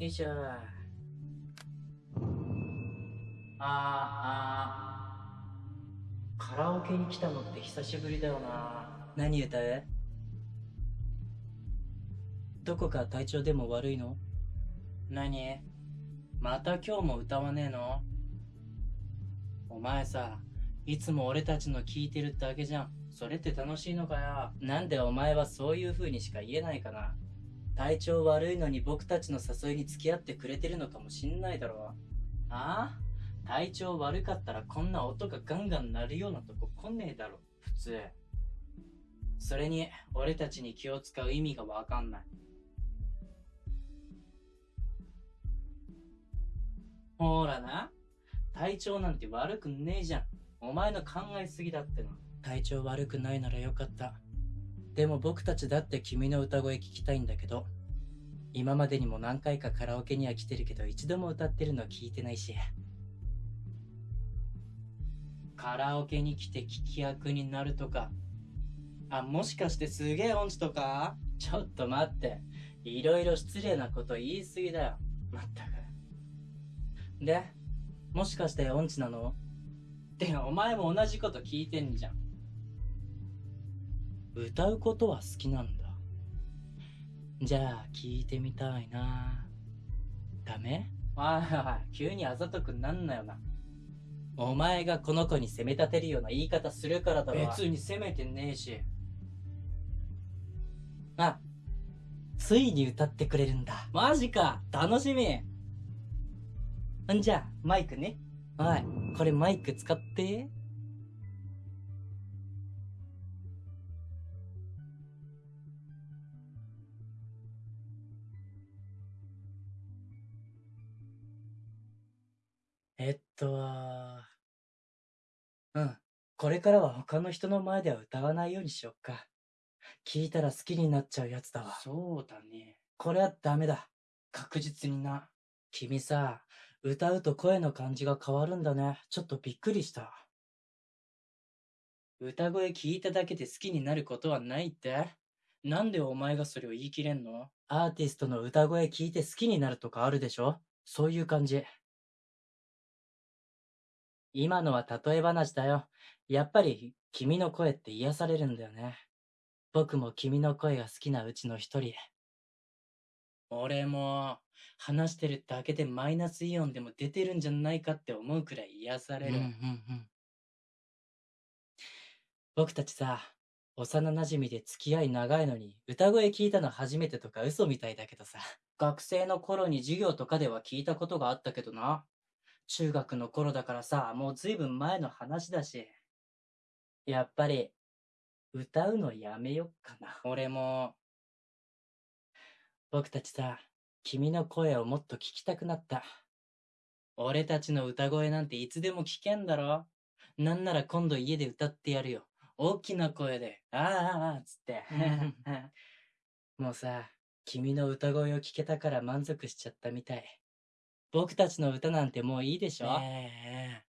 よいしょ。あ、あ。カラオケに来たのって久しぶりだよな。何歌う？どこか体調でも悪いの？何？また今日も歌わねえの？お前さ、いつも俺たちの聞いてるだけじゃん。それって楽しいのかよ？なんでお前はそういう風にしか言えないかな？体調悪いのに僕たちの誘いに付き合ってくれてるのかもしんないだろう。ああ？体調悪かったらこんな音がガンガン鳴るようなとこ来ねえだろ。普通。それに、俺たちに気を使う意味がわかんない。ほらな。体調なんて悪くねえじゃん。お前の考えすぎだっての。体調悪くないならよかった。でも僕たちだって君の歌声聞きたいんだけど、今までにも何回かカラオケには来てるけど一度も歌ってるの聞いてないし。カラオケに来て聞き役になるとか。あ、もしかしてすげえ音痴とか？ちょっと待って。いろいろ失礼なこと言いすぎだよ。まったく。で、もしかして音痴なの？ってお前も同じこと聞いてんじゃん。歌うことは好きなんだ。じゃあ、聞いてみたいな。ダメ？おいおい、急にあざとくなんなよな。お前がこの子に責め立てるような言い方するからだろ。別に責めてねえし。あ、ついに歌ってくれるんだ。マジか楽しみんじゃあ、マイクね。おい、これマイク使って。えっと、うん。これからは他の人の前では歌わないようにしよっか。聞いたら好きになっちゃうやつだわ。そうだね。これはダメだ。確実にな。君さ、歌うと声の感じが変わるんだね。ちょっとびっくりした。歌声聞いただけで好きになることはないって？なんでお前がそれを言い切れんの？アーティストの歌声聞いて好きになるとかあるでしょ？そういう感じ。今のは例え話だよ。やっぱり君の声って癒されるんだよね。僕も君の声が好きなうちの一人。俺も話してるだけでマイナスイオンでも出てるんじゃないかって思うくらい癒される。僕たちさ、幼馴染で付き合い長いのに歌声聞いたの初めてとか嘘みたいだけどさ。学生の頃に授業とかでは聞いたことがあったけどな。中学の頃だからさ、もうずいぶん前の話だし。やっぱり、歌うのやめよっかな。俺も。僕たちさ、君の声をもっと聞きたくなった。俺たちの歌声なんていつでも聞けんだろなんなら今度家で歌ってやるよ。大きな声で、ああああ、つって。もうさ、君の歌声を聞けたから満足しちゃったみたい。僕たちの歌なんてもういいでしょ？ええ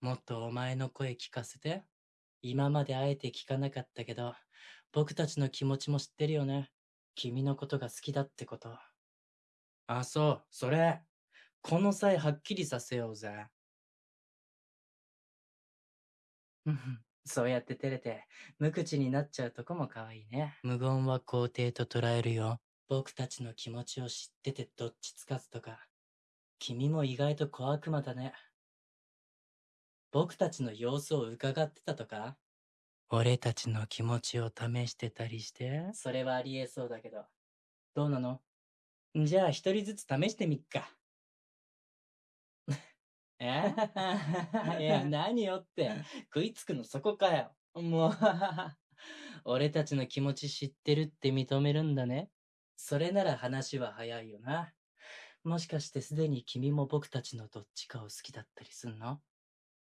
もっとお前の声聞かせて。今まであえて聞かなかったけど、僕たちの気持ちも知ってるよね。君のことが好きだってこと。あ、そう、それ。この際はっきりさせようぜ。うんそうやって照れて、無口になっちゃうとこも可愛いね。無言は肯定と捉えるよ。僕たちの気持ちを知っててどっちつかずとか。君も意外と小悪魔だね。僕たちの様子を伺ってたとか？俺たちの気持ちを試してたりして？それはありえそうだけど。どうなの？じゃあ一人ずつ試してみっか。え？いや、何よって。食いつくのそこかよ。もう、俺たちの気持ち知ってるって認めるんだね。それなら話は早いよな。もしかしてすでに君も僕たちのどっちかを好きだったりすんの？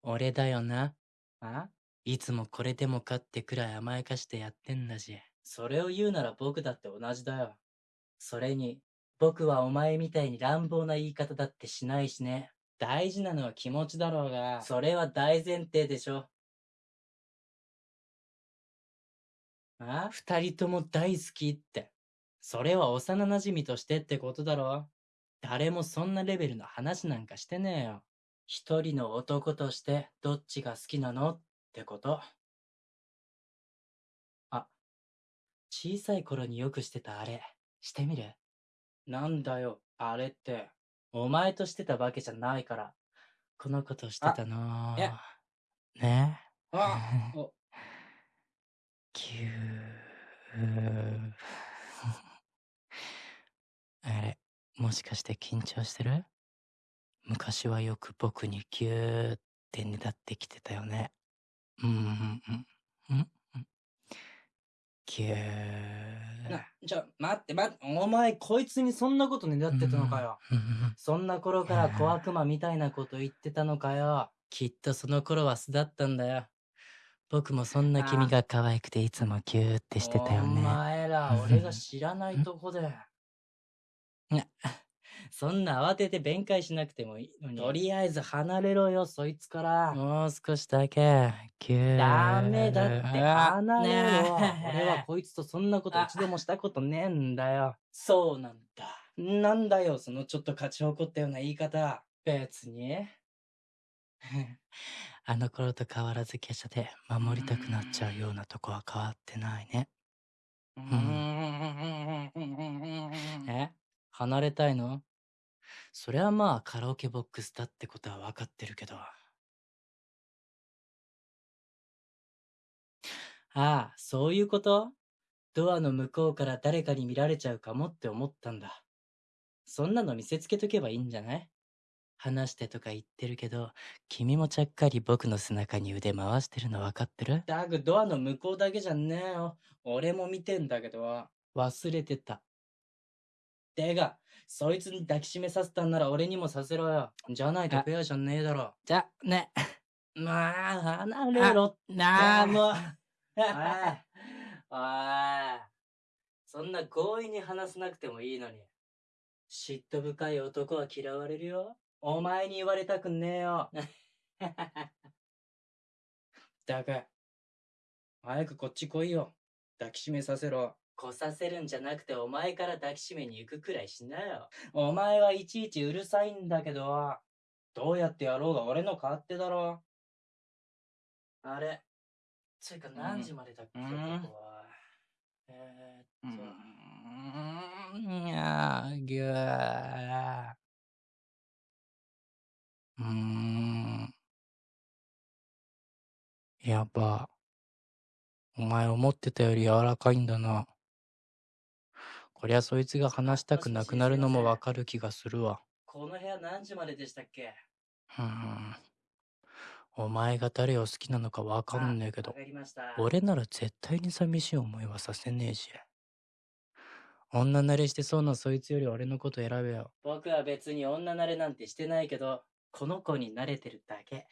俺だよな。あ？いつもこれでもかってくらい甘やかしてやってんだし。それを言うなら僕だって同じだよ。それに、僕はお前みたいに乱暴な言い方だってしないしね。大事なのは気持ちだろうが、それは大前提でしょ。あ？二人とも大好きって。それは幼馴染としてってことだろ誰もそんなレベルの話なんかしてねえよ。一人の男としてどっちが好きなの？ってこと。あ、小さい頃によくしてたあれ、してみる？なんだよ、あれって。お前としてたわけじゃないから。この子としてたのえ？ねあ おぎゅー。あれ、もしかして緊張してる？昔はよく僕にぎゅーってねだってきてたよね。うん、うん、うん、うん、うん。ぎゅー。な、ちょ、待って待って、お前こいつにそんなことねだってたのかよ。うんそんな頃から小悪魔みたいなこと言ってたのかよ。きっとその頃は素だったんだよ。僕もそんな君が可愛くていつもギューってしてたよおね。前ら、俺が知らないとこで。そんな慌てて弁解しなくてもいいのに。とりあえず離れろよ、そいつから。もう少しだけ、ギュー。ダメだって、離れろ。俺はこいつとそんなこと一度もしたことねえんだよ。そうなんだ。なんだよ、そのちょっと勝ち誇ったような言い方。別に。あの頃と変わらず華奢で守りたくなっちゃうようなとこは変わってないね。うんんえ？離れたいの？それはまあカラオケボックスだってことは分かってるけど。ああ、そういうこと？ドアの向こうから誰かに見られちゃうかもって思ったんだ。そんなの見せつけとけばいいんじゃない？話してとか言ってるけど、君もちゃっかり僕の背中に腕回してるの分かってる？ダグ、ドアの向こうだけじゃねえよ。俺も見てんだけど。忘れてた。てか、そいつに抱きしめさせたんなら俺にもさせろよ。じゃないとあペアじゃねえだろ。じゃ、ね。まあ、離れろ。なあ、もう。おい。おい。そんな強引に話さなくてもいいのに。嫉妬深い男は嫌われるよ。お前に言われたくねえよ。だが、早くこっち来いよ。抱きしめさせろ。来させるんじゃなくてお前から抱きしめに行くくらいしなよ。お前はいちいちうるさいんだけど、どうやってやろうが俺の勝手だろ。あれ。つうか何時までだっけ、うんここは。えうー、っと。ん。いやー、ぎゅー。うーん。やば。お前思ってたより柔らかいんだな。こりゃそいつが話したくなくなるのもわかる気がするわ。この部屋何時まででしたっけ？うーん。お前が誰を好きなのかわかんねえけど。俺なら絶対に寂しい思いはさせねえし。女慣れしてそうなそいつより俺のこと選べよ。僕は別に女慣れなんてしてないけど、この子に慣れてるだけ。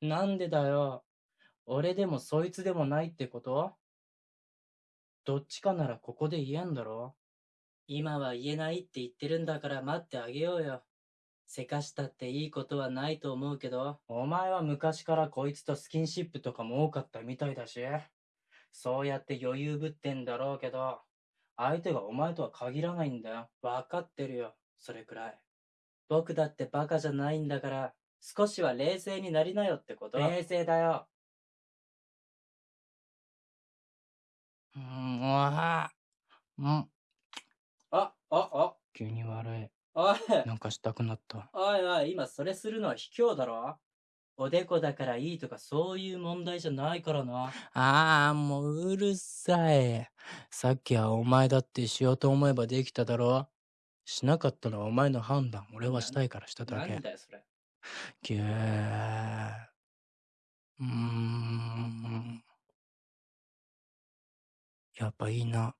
なんでだよ。俺でもそいつでもないってこと？どっちかならここで言えんだろ？今は言えないって言ってるんだから待ってあげようよ。せかしたっていいことはないと思うけど、お前は昔からこいつとスキンシップとかも多かったみたいだし、そうやって余裕ぶってんだろうけど、相手がお前とは限らないんだよ。わかってるよ、それくらい。僕だってバカじゃないんだから、少しは冷静になりなよってこと？冷静だよ。うーん、わあ。うん、あ、あ、あ、急に悪い。おい、なんかしたくなった。おいおい、今それするのは卑怯だろ？おでこだからいいとかそういう問題じゃないからな。ああ、もううるさい。さっきはお前だってしようと思えばできただろ？しなかったのはお前の判断。俺はしたいからしただけなん。だよ、それ。ぎゅーやっぱいいな。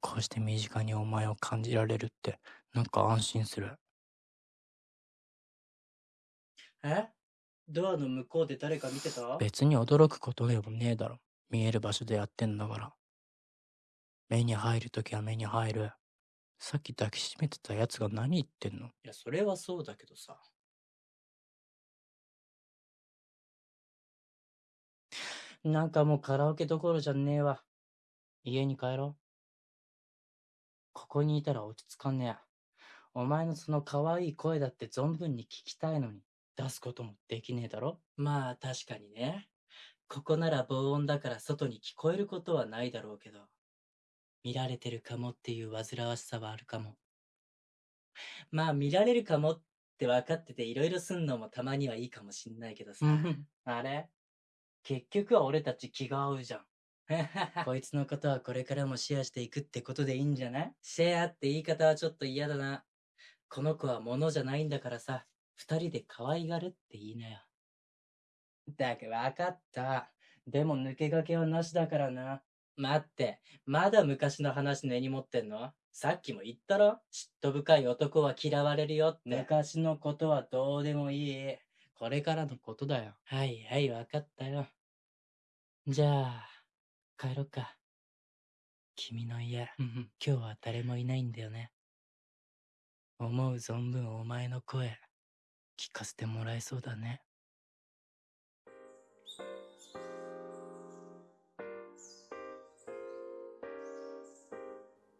こうして身近にお前を感じられるって、なんか安心する。え？ドアの向こうで誰か見てた？別に驚くことでもねえだろ。見える場所でやってんだから。目に入るときは目に入る。さっき抱きしめてたやつが何言ってんの？いや、それはそうだけどさ。なんかもうカラオケどころじゃねえわ。家に帰ろう。こにいたら落ち着かんねえ。お前のその可愛い声だって存分に聞きたいのに、出すこともできねえだろまあ確かにね。ここなら防音だから外に聞こえることはないだろうけど、見られてるかもっていう煩わしさはあるかも。まあ見られるかもって分かってていろいろすんのもたまにはいいかもしんないけどさ。あれ？結局は俺たち気が合うじゃん。こいつのことはこれからもシェアしていくってことでいいんじゃない？シェアって言い方はちょっと嫌だな。この子は物じゃないんだからさ、二人で可愛がるって言いなよ。だけわかった。でも抜け駆けはなしだからな。待って、まだ昔の話根に持ってんの？さっきも言ったろ？嫉妬深い男は嫌われるよって。昔のことはどうでもいい。これからのことだよ。はいはい、わかったよ。じゃあ、帰ろっか。君の家、今日は誰もいないんだよね。思う存分お前の声、聞かせてもらえそうだね。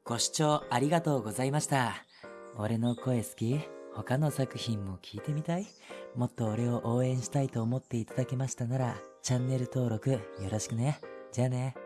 ご視聴ありがとうございました。俺の声好き？他の作品も聞いてみたい？もっと俺を応援したいと思っていただけましたなら、チャンネル登録よろしくね。じゃあね。